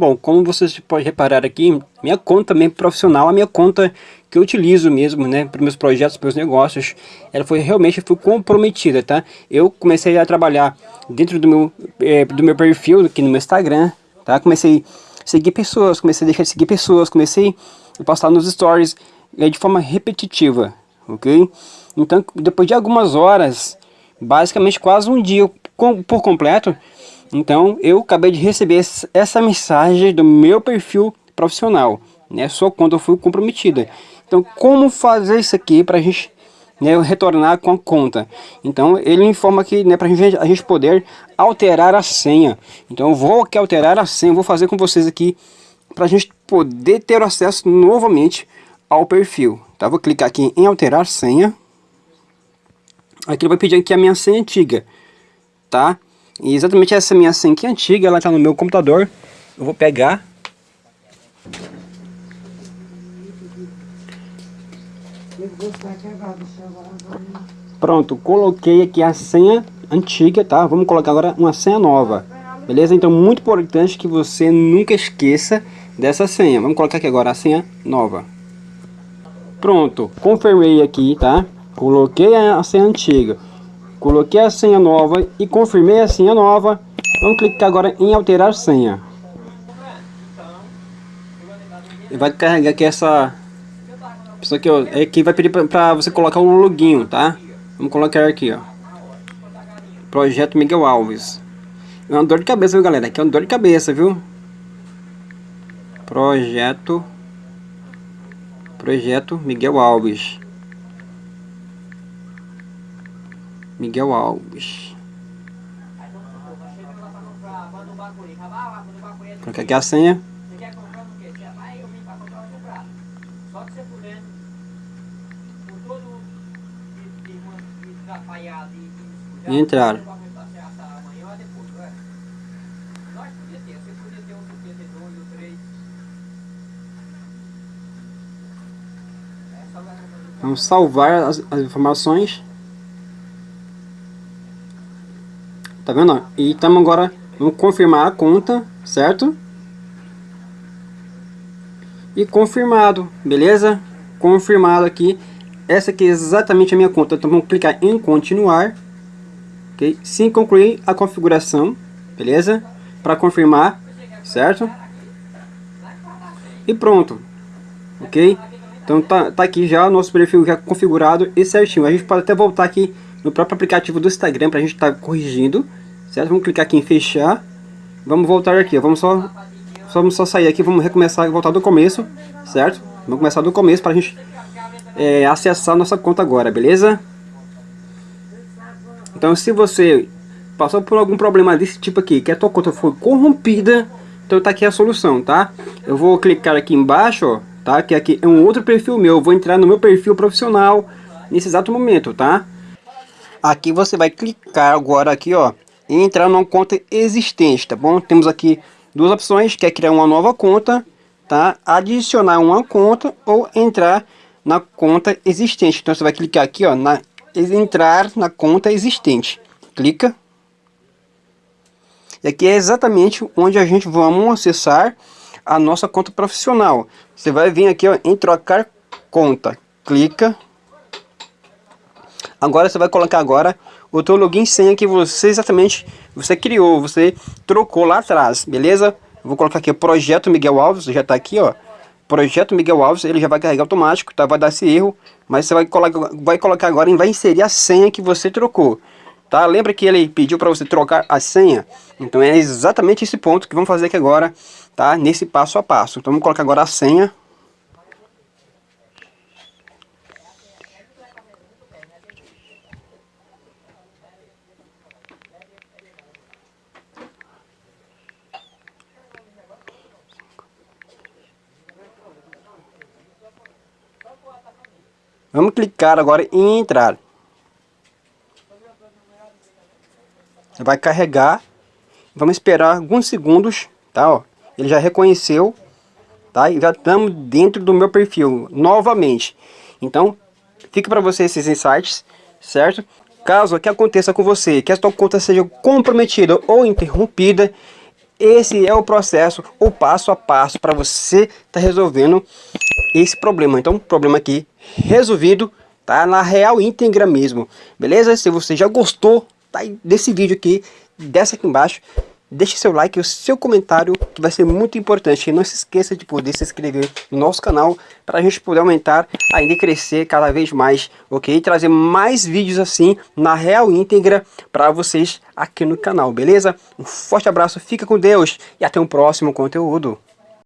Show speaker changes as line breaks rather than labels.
Bom, como vocês podem reparar aqui, minha conta também profissional, a minha conta que eu utilizo mesmo, né, para meus projetos, para meus negócios, ela foi realmente foi comprometida, tá? Eu comecei a trabalhar dentro do meu, é, do meu perfil aqui no meu Instagram, tá? Comecei a seguir pessoas, comecei a deixar de seguir pessoas, comecei a postar nos stories é, de forma repetitiva, ok? Então, depois de algumas horas, basicamente quase um dia por completo, então eu acabei de receber essa mensagem do meu perfil profissional, né? Só quando eu fui comprometida. Então como fazer isso aqui para a gente né, retornar com a conta? Então ele informa que né, para gente, a gente poder alterar a senha. Então eu vou aqui alterar a senha, vou fazer com vocês aqui para a gente poder ter acesso novamente ao perfil. Tá? Vou clicar aqui em alterar senha. Aqui ele vai pedir aqui a minha senha antiga, tá? E exatamente essa minha senha antiga, ela está no meu computador. Eu vou pegar. Pronto, coloquei aqui a senha antiga, tá? Vamos colocar agora uma senha nova. Beleza? Então, muito importante que você nunca esqueça dessa senha. Vamos colocar aqui agora a senha nova. Pronto, confirmei aqui, tá? Coloquei a senha antiga. Coloquei a senha nova e confirmei a senha nova. Vamos clicar agora em alterar senha. Vai carregar aqui essa... Isso aqui, é que vai pedir para você colocar um login, tá? Vamos colocar aqui, ó. Projeto Miguel Alves. É uma dor de cabeça, viu, galera? Aqui é uma dor de cabeça, viu? Projeto... Projeto Miguel Alves. Miguel Alves. Coloca aqui a senha. E entrar. Vamos salvar as, as informações. Tá vendo? E estamos agora, vamos confirmar a conta, certo? E confirmado, beleza? Confirmado aqui. Essa aqui é exatamente a minha conta. Então vamos clicar em continuar. Ok? Sim, concluir a configuração, beleza? Para confirmar, certo? E pronto, ok? Então tá, tá aqui já o nosso perfil já configurado e certinho. A gente pode até voltar aqui no próprio aplicativo do Instagram para a gente estar tá corrigindo certo? Vamos clicar aqui em fechar. Vamos voltar aqui, vamos só, vamos só sair aqui, vamos recomeçar e voltar do começo, certo? Vamos começar do começo para a gente é, acessar nossa conta agora, beleza? Então se você passou por algum problema desse tipo aqui, que a tua conta foi corrompida, então tá aqui a solução, tá? Eu vou clicar aqui embaixo, ó, tá? Que aqui é um outro perfil meu, eu vou entrar no meu perfil profissional nesse exato momento, tá? Aqui você vai clicar agora aqui, ó, e entrar numa conta existente, tá bom? Temos aqui duas opções, que é criar uma nova conta, tá? Adicionar uma conta ou entrar na conta existente. Então você vai clicar aqui, ó, na entrar na conta existente. Clica. E aqui é exatamente onde a gente vamos acessar a nossa conta profissional. Você vai vir aqui ó, em trocar conta. Clica. Agora você vai colocar agora o teu login senha que você exatamente você criou, você trocou lá atrás, beleza? Vou colocar aqui o projeto Miguel Alves, já está aqui, ó. Projeto Miguel Alves, ele já vai carregar automático, tá? Vai dar esse erro, mas você vai colocar, vai colocar agora e vai inserir a senha que você trocou, tá? Lembra que ele pediu para você trocar a senha? Então é exatamente esse ponto que vamos fazer aqui agora, tá? Nesse passo a passo. Então vamos colocar agora a senha, Vamos clicar agora em entrar. Vai carregar. Vamos esperar alguns segundos, tá? Ó, ele já reconheceu, tá? E já estamos dentro do meu perfil novamente. Então, fica para você esses insights, certo? Caso que aconteça com você, que a sua conta seja comprometida ou interrompida, esse é o processo, o passo a passo para você estar tá resolvendo esse problema. Então, problema aqui resolvido, tá? Na real íntegra mesmo, beleza? Se você já gostou tá, desse vídeo aqui, desce aqui embaixo, deixe seu like e o seu comentário, que vai ser muito importante. E não se esqueça de poder se inscrever no nosso canal, para a gente poder aumentar, ainda crescer cada vez mais, ok? E trazer mais vídeos assim, na real íntegra, para vocês aqui no canal, beleza? Um forte abraço, fica com Deus e até um próximo conteúdo.